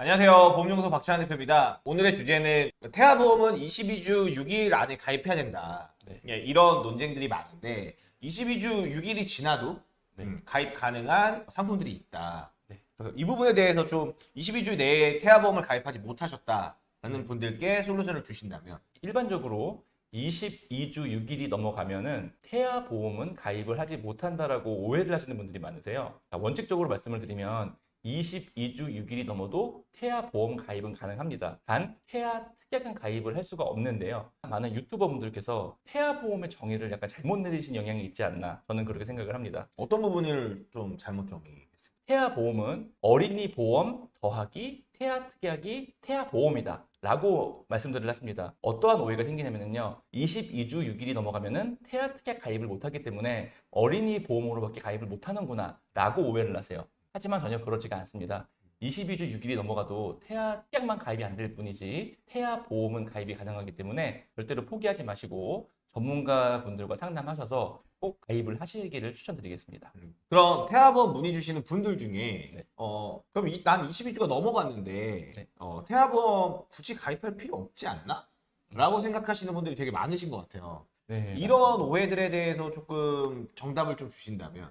안녕하세요. 보험연구소 박찬환 대표입니다. 오늘의 주제는 태아보험은 22주 6일 안에 가입해야 된다. 네. 예, 이런 논쟁들이 많은데 22주 6일이 지나도 네. 음, 가입 가능한 상품들이 있다. 네. 그래서 이 부분에 대해서 좀 22주 내에 태아보험을 가입하지 못하셨다라는 네. 분들께 솔루션을 주신다면 일반적으로 22주 6일이 넘어가면은 태아 보험은 가입을 하지 못한다라고 오해를 하시는 분들이 많으세요. 자, 원칙적으로 말씀을 드리면 22주 6일이 넘어도 태아 보험 가입은 가능합니다. 단 태아 특약은 가입을 할 수가 없는데요. 많은 유튜버 분들께서 태아 보험의 정의를 약간 잘못 내리신 영향이 있지 않나 저는 그렇게 생각을 합니다. 어떤 부분을 좀 잘못 정의했습니까? 태아 보험은 어린이 보험 더하기 태아 특약이 태아 보험이다. 라고 말씀들을 하십니다. 어떠한 오해가 생기냐면요. 22주 6일이 넘어가면은 태아 특약 가입을 못하기 때문에 어린이 보험으로밖에 가입을 못하는구나. 라고 오해를 하세요. 하지만 전혀 그렇지가 않습니다. 22주 6일이 넘어가도 태아 특약만 가입이 안 될 뿐이지 태아 보험은 가입이 가능하기 때문에 절대로 포기하지 마시고 전문가 분들과 상담하셔서 꼭 가입을 하시기를 추천드리겠습니다. 그럼 태아보험 문의 주시는 분들 중에 네. 어 그럼 이, 난 22주가 넘어갔는데 네. 어, 태아보험 굳이 가입할 필요 없지 않나? 라고 생각하시는 분들이 되게 많으신 것 같아요. 네, 이런 오해들에 대해서 조금 정답을 좀 주신다면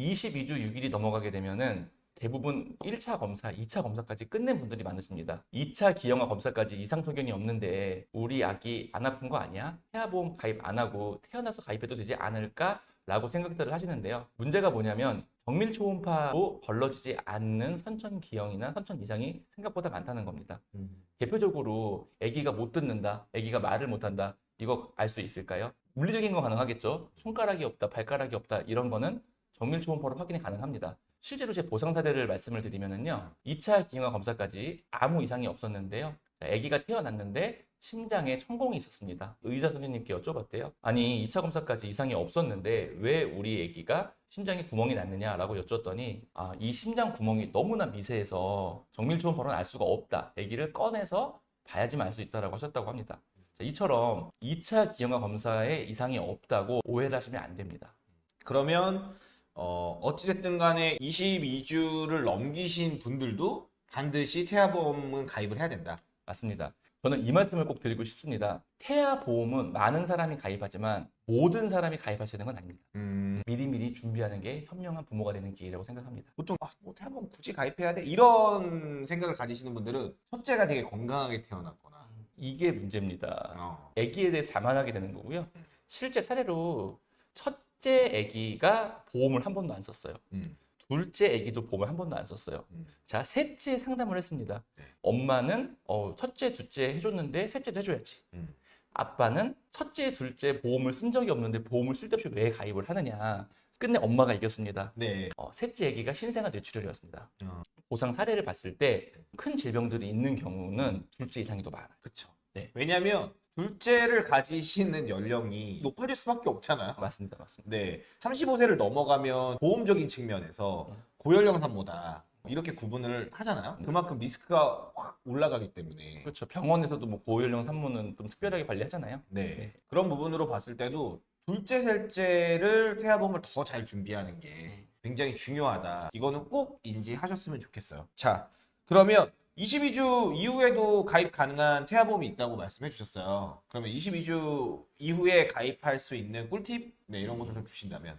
22주 6일이 넘어가게 되면은 대부분 1차 검사, 2차 검사까지 끝낸 분들이 많으십니다. 2차 기형아 검사까지 이상 소견이 없는데 우리 아기 안 아픈 거 아니야? 태아보험 가입 안 하고 태어나서 가입해도 되지 않을까? 라고 생각들을 하시는데요. 문제가 뭐냐면 정밀 초음파로 걸러지지 않는 선천 기형이나 선천 이상이 생각보다 많다는 겁니다. 대표적으로 아기가 못 듣는다, 아기가 말을 못한다, 이거 알 수 있을까요? 물리적인 건 가능하겠죠. 손가락이 없다, 발가락이 없다, 이런 거는 정밀 초음파로 확인이 가능합니다. 실제로 제 보상 사례를 말씀을 드리면은요, 2차 기형아 검사까지 아무 이상이 없었는데요. 자, 아기가 태어났는데 심장에 천공이 있었습니다. 의사 선생님께 여쭤봤대요. 아니, 2차 검사까지 이상이 없었는데 왜 우리 아기가 심장에 구멍이 났느냐라고 여쭸더니 아, 이 심장 구멍이 너무나 미세해서 정밀 초음파로는 알 수가 없다. 아기를 꺼내서 봐야지만 알 수 있다라고 하셨다고 합니다. 자, 이처럼 2차 기형아 검사에 이상이 없다고 오해를 하시면 안 됩니다. 그러면 어, 어찌됐든 간에 22주를 넘기신 분들도 반드시 태아보험은 가입을 해야 된다. 맞습니다. 저는 이 말씀을 꼭 드리고 싶습니다. 태아 보험은 많은 사람이 가입하지만 모든 사람이 가입할 수 있는 건 아닙니다. 음, 미리미리 준비하는 게 현명한 부모가 되는 길이라고 생각합니다. 보통 아, 뭐 태아보험 굳이 가입해야 돼? 이런 생각을 가지시는 분들은 첫째가 되게 건강하게 태어났거나 이게 문제입니다. 어, 아기에 대해 자만하게 되는 거고요. 실제 사례로 첫 째 아기가 보험을 한 번도 안 썼어요. 음, 둘째 아기도 보험을 한 번도 안 썼어요. 음. 자, 셋째 상담을 했습니다. 네. 엄마는 어, 첫째, 둘째 해줬는데 셋째도 해줘야지. 음. 아빠는 첫째, 둘째 보험을 쓴 적이 없는데 보험을 쓸데없이 왜 가입을 하느냐. 끝내 엄마가 이겼습니다. 네. 어, 셋째 아기가 신생아 뇌출혈이었습니다. 어. 보상 사례를 봤을 때 큰 질병들이 있는 경우는 둘째 이상이 더 많아요. 그쵸. 네. 왜냐면 둘째를 가지시는 연령이 높아질 수밖에 없잖아요. 맞습니다. 맞습니다. 네. 35세를 넘어가면 보험적인 측면에서 음. 고연령 산모다. 이렇게 구분을 하잖아요. 네. 그만큼 리스크가 확 올라가기 때문에. 그렇죠. 병원에서도 뭐 고연령 산모는 좀 특별하게 관리하잖아요. 네. 네. 그런 부분으로 봤을 때도 둘째, 셋째를 태아보험을 더 잘 준비하는 게 음. 굉장히 중요하다. 이거는 꼭 인지하셨으면 좋겠어요. 자, 그러면 22주 이후에도 가입 가능한 태아보험이 있다고 말씀해 주셨어요. 그러면 22주 이후에 가입할 수 있는 꿀팁? 네, 이런 것도 좀 주신다면.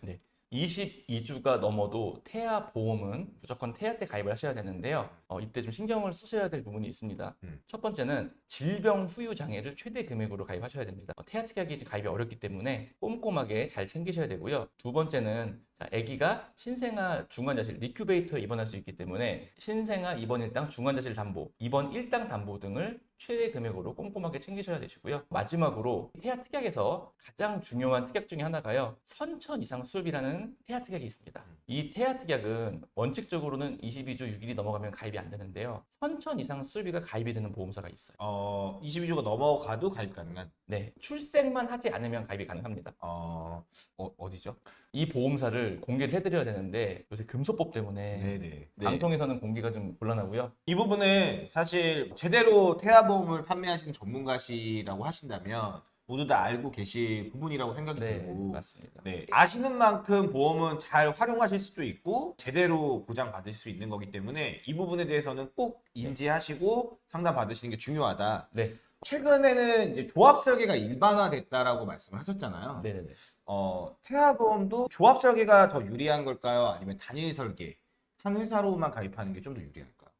22주가 넘어도 태아 보험은 무조건 태아 때 가입을 하셔야 되는데요. 어, 이때 좀 신경을 쓰셔야 될 부분이 있습니다. 음. 첫 번째는 질병 후유 장애를 최대 금액으로 가입하셔야 됩니다. 어, 태아 특약이 가입이 어렵기 때문에 꼼꼼하게 잘 챙기셔야 되고요. 두 번째는 자, 아기가 신생아 중환자실 리큐베이터에 입원할 수 있기 때문에 신생아 입원 일당 중환자실 담보, 입원 일당 담보 등을 최대 금액으로 꼼꼼하게 챙기셔야 되시고요. 마지막으로 태아 특약에서 가장 중요한 특약 중에 하나가요. 선천 이상 수술이라는 태아 특약이 있습니다. 이 태아 특약은 원칙적으로는 22주 6일이 넘어가면 가입이 안 되는데요. 선천 이상 수술비가 가입이 되는 보험사가 있어요. 어, 22주가 넘어가도 가입 가능한. 네, 출생만 하지 않으면 가입이 가능합니다. 어, 어 어디죠? 이 보험사를 공개를 해드려야 되는데 요새 금소법 때문에 네네. 방송에서는 공개가 좀 곤란하고요. 이 부분은 사실 제대로 태아보험을 판매하시는 전문가시라고 하신다면 모두 다 알고 계실 부분이라고 생각이 네, 들고 맞습니다. 네, 아시는 만큼 보험은 잘 활용하실 수도 있고 제대로 보장 받으실 수 있는 거기 때문에 이 부분에 대해서는 꼭 인지하시고 상담 받으시는 게 중요하다. 네, 최근에는 이제 조합 설계가 일반화됐다라고 말씀을 하셨잖아요. 네, 네. 네. 어, 태아보험도 조합 설계가 더 유리한 걸까요? 아니면 단일 설계 한 회사로만 가입하는 게 좀 더 유리할까요?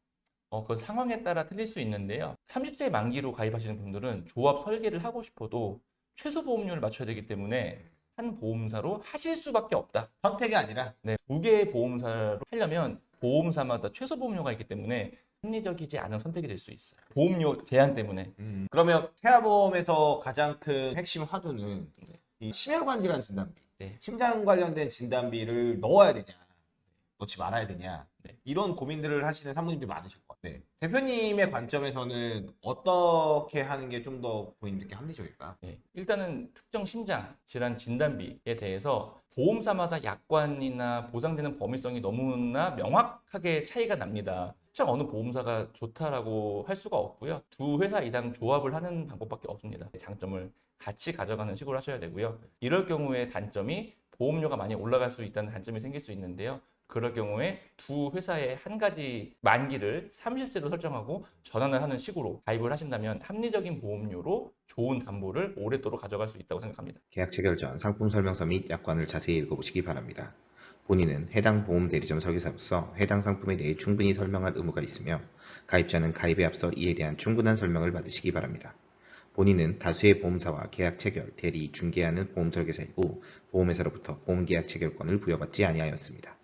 어, 그 상황에 따라 틀릴 수 있는데요. 30세 만기로 가입하시는 분들은 조합 설계를 하고 싶어도 최소 보험료를 맞춰야 되기 때문에 한 보험사로 하실 수밖에 없다. 선택이 아니라 네, 두 개의 보험사로 하려면 보험사마다 최소 보험료가 있기 때문에 합리적이지 않은 선택이 될 수 있어요. 보험료 제한 때문에. 음, 그러면 태아보험에서 가장 큰 핵심 화두는 이 심혈관 질환 진단비, 네. 심장 관련된 진단비를 넣어야 되냐, 넣지 말아야 되냐 네. 이런 고민들을 하시는 사모님들이 많으실 것 같아요. 네. 대표님의 관점에서는 어떻게 하는 게 좀 더 고객님들께 합리적일까? 네, 일단은 특정 심장 질환 진단비에 대해서 보험사마다 약관이나 보장되는 범위성이 너무나 명확하게 차이가 납니다. 특정 어느 보험사가 좋다라고 할 수가 없고요. 두 회사 이상 조합을 하는 방법밖에 없습니다. 장점을 같이 가져가는 식으로 하셔야 되고요. 이럴 경우에 단점이 보험료가 많이 올라갈 수 있다는 단점이 생길 수 있는데요. 그럴 경우에 두 회사의 한 가지 만기를 30세로 설정하고 전환을 하는 식으로 가입을 하신다면 합리적인 보험료로 좋은 담보를 오랫도록 가져갈 수 있다고 생각합니다. 계약 체결 전 상품 설명서 및 약관을 자세히 읽어보시기 바랍니다. 본인은 해당 보험 대리점 설계사로서 해당 상품에 대해 충분히 설명할 의무가 있으며 가입자는 가입에 앞서 이에 대한 충분한 설명을 받으시기 바랍니다. 본인은 다수의 보험사와 계약 체결, 대리, 중개하는 보험 설계사이고 보험회사로부터 보험 계약 체결권을 부여받지 아니하였습니다.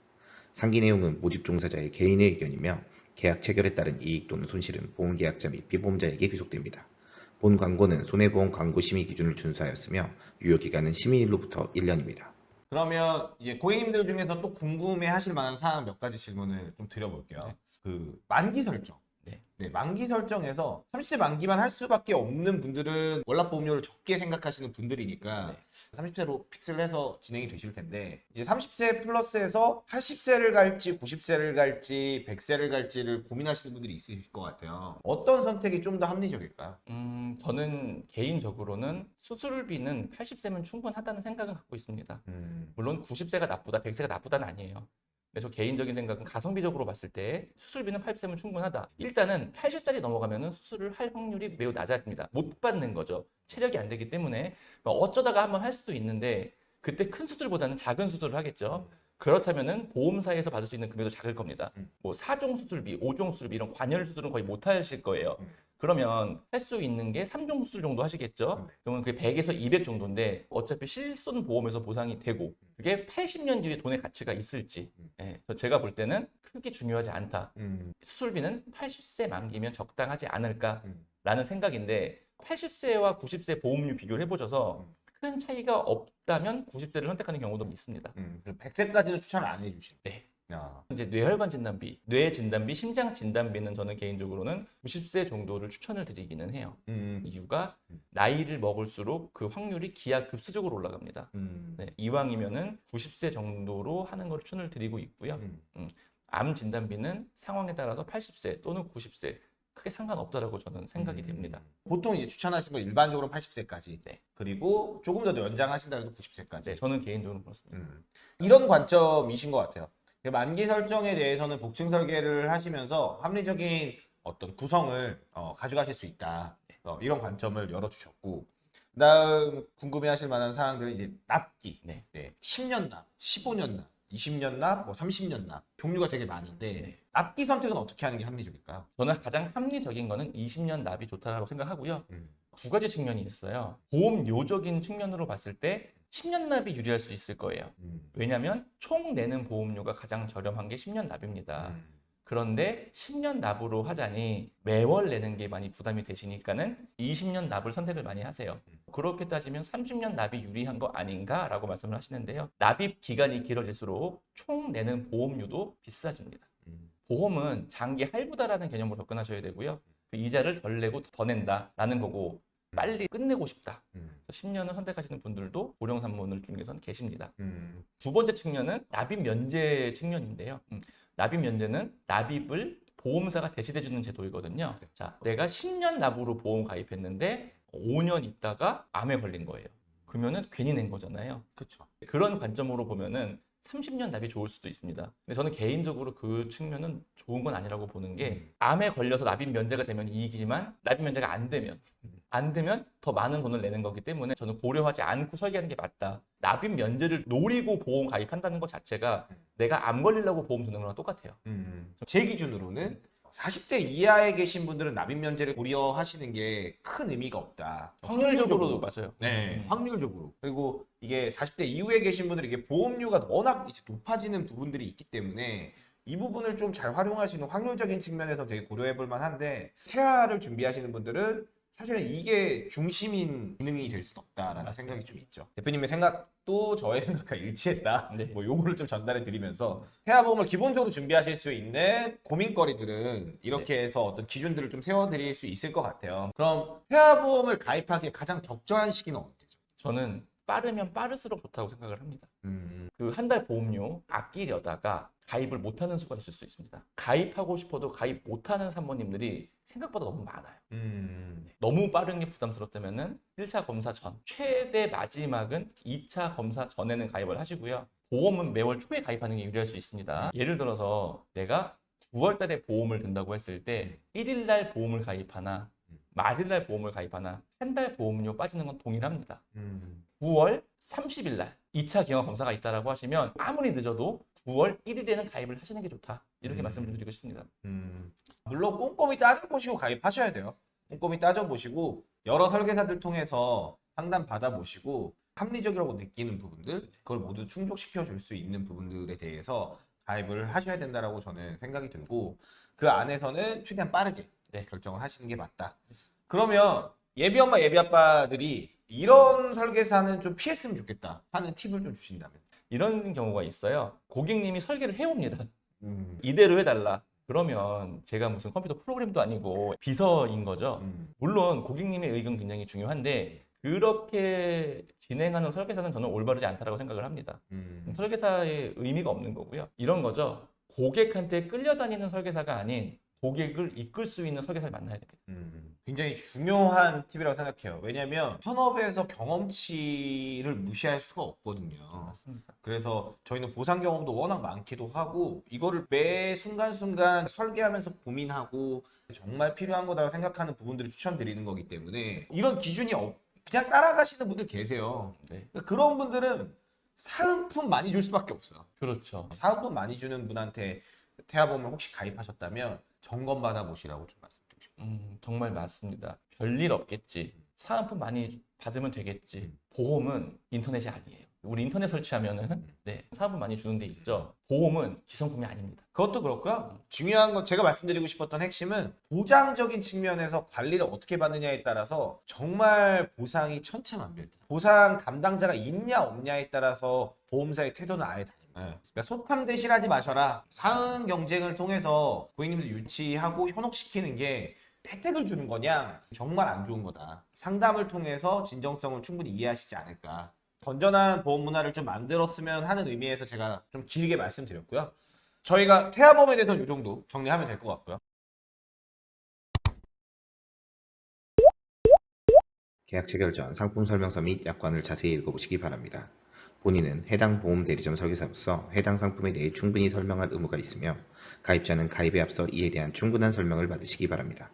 상기 내용은 모집 종사자의 개인의 의견이며 계약 체결에 따른 이익 또는 손실은 보험계약자 및 비보험자에게 귀속됩니다. 본 광고는 손해보험 광고 심의 기준을 준수하였으며 유효기간은 심의일로부터 1년입니다. 그러면 이제 고객님들 중에서 또 궁금해 하실 만한 사항 몇 가지 질문을 좀 드려볼게요. 네. 그 만기 설정. 네. 만기 설정에서 30세 만기만 할 수밖에 없는 분들은 월납 보험료를 적게 생각하시는 분들이니까 네. 30세로 픽스를 해서 진행이 되실 텐데 이제 30세 플러스에서 80세를 갈지 90세를 갈지 100세를 갈지를 고민하시는 분들이 있으실 것 같아요. 어떤 선택이 좀 더 합리적일까요? 음, 저는 개인적으로는 수술비는 80세면 충분하다는 생각을 갖고 있습니다. 음. 물론 90세가 나쁘다, 100세가 나쁘다는 아니에요. 그래서 개인적인 생각은 가성비적으로 봤을 때 수술비는 80세면 충분하다. 일단은 80살이 넘어가면은 수술을 할 확률이 매우 낮아집니다. 못 받는 거죠. 체력이 안 되기 때문에 뭐 어쩌다가 한번 할 수도 있는데 그때 큰 수술보다는 작은 수술을 하겠죠. 그렇다면은 보험사에서 받을 수 있는 금액도 작을 겁니다. 음. 뭐 4종 수술비, 5종 수술비 이런 관열 수술은 거의 못 하실 거예요. 음. 그러면 할 수 있는 게 3종 수술 정도 하시겠죠? 음. 그러면 그게 100에서 200 정도인데 어차피 실손 보험에서 보상이 되고 그게 80년 뒤에 돈의 가치가 있을지 음. 예, 제가 볼 때는 크게 중요하지 않다. 음. 수술비는 80세 만기면 적당하지 않을까라는 음. 생각인데 80세와 90세 보험료 비교를 해보셔서 음. 큰 차이가 없다면 90세를 선택하는 경우도 있습니다. 음. 100세까지는 추천을 안 해주시는. 네. 야. 이제 뇌혈관 진단비, 뇌 진단비, 심장 진단비는 저는 개인적으로는 90세 정도를 추천을 드리기는 해요. 음. 이유가 음. 나이를 먹을수록 그 확률이 기하급수적으로 올라갑니다. 음. 네, 이왕이면은 90세 정도로 하는 걸 추천을 드리고 있고요. 음. 암 진단비는 상황에 따라서 80세 또는 90세 크게 상관없다라고 저는 생각이 음. 됩니다. 보통 이제 추천하신 건 일반적으로 80세까지. 네. 그리고 조금 더 연장하신다 해도 90세까지. 네, 저는 개인적으로 그렇습니다. 음. 이런 관점이신 것 같아요. 만기 설정에 대해서는 복층 설계를 하시면서 합리적인 어떤 구성을 어, 가져가실 수 있다. 어, 이런 관점을 열어주셨고, 그다음 궁금해하실 만한 사항들은 이제 납기, 네. 10년 납, 15년 납, 20년 납, 뭐 30년 납 종류가 되게 많은데 네. 납기 선택은 어떻게 하는 게 합리적일까요? 저는 가장 합리적인 거는 20년 납이 좋다라고 생각하고요. 음. 두 가지 측면이 있어요. 보험료적인 측면으로 봤을 때 10년 납이 유리할 수 있을 거예요. 음. 왜냐하면 총 내는 보험료가 가장 저렴한 게 10년 납입니다. 음. 그런데 10년 납으로 하자니 매월 내는 게 많이 부담이 되시니까는 20년 납을 선택을 많이 하세요. 그렇게 따지면 30년 납이 유리한 거 아닌가라고 말씀을 하시는데요. 납입 기간이 길어질수록 총 내는 보험료도 비싸집니다. 음. 보험은 장기 할부다라는 개념으로 접근하셔야 되고요. 그 이자를 덜 내고 더 낸다라는 거고 빨리 끝내고 싶다. 음. 10년을 선택하시는 분들도 고령 산모들 중에서는 계십니다. 음. 두 번째 측면은 납입 면제 측면인데요. 음, 납입 면제는 납입을 보험사가 대신해 주는 제도이거든요. 자, 내가 10년 납으로 보험 가입했는데 5년 있다가 암에 걸린 거예요. 그러면은 괜히 낸 거잖아요. 그렇죠. 그런 관점으로 보면은 30년 납이 좋을 수도 있습니다. 근데 저는 개인적으로 그 측면은 좋은 건 아니라고 보는 게 음. 암에 걸려서 납입 면제가 되면 이익이지만 납입 면제가 안 되면 안 되면 더 많은 돈을 내는 거기 때문에 저는 고려하지 않고 설계하는 게 맞다. 납입 면제를 노리고 보험 가입한다는 것 자체가 내가 암 걸리려고 보험 드는 거랑 똑같아요. 음. 제 기준으로는 40대 이하에 계신 분들은 납입 면제를 고려하시는 게 큰 의미가 없다. 확률적으로도 맞아요. 네, 음. 확률적으로. 그리고 이게 40대 이후에 계신 분들이 이게 보험료가 워낙 이제 높아지는 부분들이 있기 때문에 이 부분을 좀 잘 활용할 수 있는 확률적인 측면에서 되게 고려해 볼 만한데 태아를 준비하시는 분들은 사실은 이게 중심인 기능이 될 수는 없다라는 맞습니다. 생각이 좀 있죠. 대표님의 생각도 저의 생각과 일치했다. 네. 뭐 요거를 좀 전달해 드리면서 태아보험을 기본적으로 준비하실 수 있는 고민거리들은 이렇게 해서 어떤 기준들을 좀 세워 드릴 수 있을 것 같아요. 그럼 태아보험을 가입하기에 가장 적절한 시기는 언제죠? 저는 빠르면 빠를수록 좋다고 생각을 합니다. 음. 그한 달 보험료 아끼려다가 가입을 못하는 수가 있을 수 있습니다. 가입하고 싶어도 가입 못하는 산모님들이 생각보다 너무 많아요. 음. 너무 빠른 게 부담스럽다면은 1차 검사 전, 최대 마지막은 2차 검사 전에는 가입을 하시고요. 보험은 매월 초에 가입하는 게 유리할 수 있습니다. 예를 들어서 내가 9월 달에 보험을 든다고 했을 때 1일 날 보험을 가입하나 말일 날 보험을 가입하나 한 달 보험료 빠지는 건 동일합니다. 음. 9월 30일 날 2차 기형 검사가 있다라고 하시면 아무리 늦어도 9월 1일에는 가입을 하시는 게 좋다. 이렇게 음. 말씀을 드리고 싶습니다. 음. 물론 꼼꼼히 따져보시고 가입하셔야 돼요. 꼼꼼히 따져보시고 여러 설계사들 통해서 상담 받아보시고 합리적이라고 느끼는 부분들 그걸 모두 충족시켜 줄 수 있는 부분들에 대해서 가입을 하셔야 된다라고 저는 생각이 들고 그 안에서는 최대한 빠르게 네. 결정을 하시는 게 맞다. 그러면 예비 엄마 예비 아빠들이 이런 설계사는 좀 피했으면 좋겠다 하는 팁을 좀 주신다면. 이런 경우가 있어요. 고객님이 설계를 해옵니다. 음. 이대로 해달라. 그러면 제가 무슨 컴퓨터 프로그램도 아니고 비서인 거죠. 음. 물론 고객님의 의견 굉장히 중요한데 그렇게 진행하는 설계사는 저는 올바르지 않다라고 생각을 합니다. 음. 설계사의 의미가 없는 거고요. 이런 거죠. 고객한테 끌려다니는 설계사가 아닌 고객을 이끌 수 있는 설계사를 만나야 됩니다. 음, 굉장히 중요한 팁이라고 생각해요. 왜냐하면 현업에서 경험치를 무시할 수가 없거든요. 맞습니다. 그래서 저희는 보상 경험도 워낙 많기도 하고 이거를 매 순간순간 설계하면서 고민하고 정말 필요한 거다라고 생각하는 부분들을 추천드리는 거기 때문에 이런 기준이 없, 그냥 따라가시는 분들 계세요. 네, 그런 분들은 사은품 많이 줄 수밖에 없어요. 그렇죠. 사은품 많이 주는 분한테 태아보험을 혹시 가입하셨다면 점검 받아 보시라고 좀 말씀드리고 싶어요. 음, 정말 맞습니다. 별일 없겠지. 사은품 많이 받으면 되겠지. 보험은 인터넷이 아니에요. 우리 인터넷 설치하면은 네, 사은품 많이 주는 데 있죠. 보험은 기성품이 아닙니다. 그것도 그렇고요. 중요한 건 제가 말씀드리고 싶었던 핵심은 보장적인 측면에서 관리를 어떻게 받느냐에 따라서 정말 보상이 천차만별. 보상 담당자가 있냐 없냐에 따라서 보험사의 태도는 아예 달라요. 그러니까 소탐 대실하지 마셔라. 사은 경쟁을 통해서 고객님들 유치하고 현혹시키는 게 혜택을 주는 거냐 정말 안 좋은 거다. 상담을 통해서 진정성을 충분히 이해하시지 않을까. 건전한 보험 문화를 좀 만들었으면 하는 의미에서 제가 좀 길게 말씀드렸고요. 저희가 태아보험에 대해서는 이 정도 정리하면 될 것 같고요. 계약 체결 전 상품 설명서 및 약관을 자세히 읽어보시기 바랍니다. 본인은 해당 보험 대리점 설계사로서 해당 상품에 대해 충분히 설명할 의무가 있으며 가입자는 가입에 앞서 이에 대한 충분한 설명을 받으시기 바랍니다.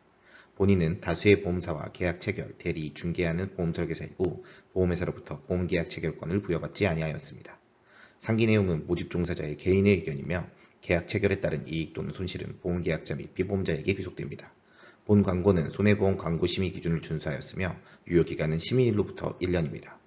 본인은 다수의 보험사와 계약 체결, 대리, 중개하는 보험 설계사이고 보험회사로부터 보험 계약 체결권을 부여받지 아니하였습니다. 상기 내용은 모집 종사자의 개인의 의견이며 계약 체결에 따른 이익 또는 손실은 보험계약자 및 피보험자에게 귀속됩니다. 본 광고는 손해보험 광고 심의 기준을 준수하였으며 유효기간은 심의일로부터 1년입니다.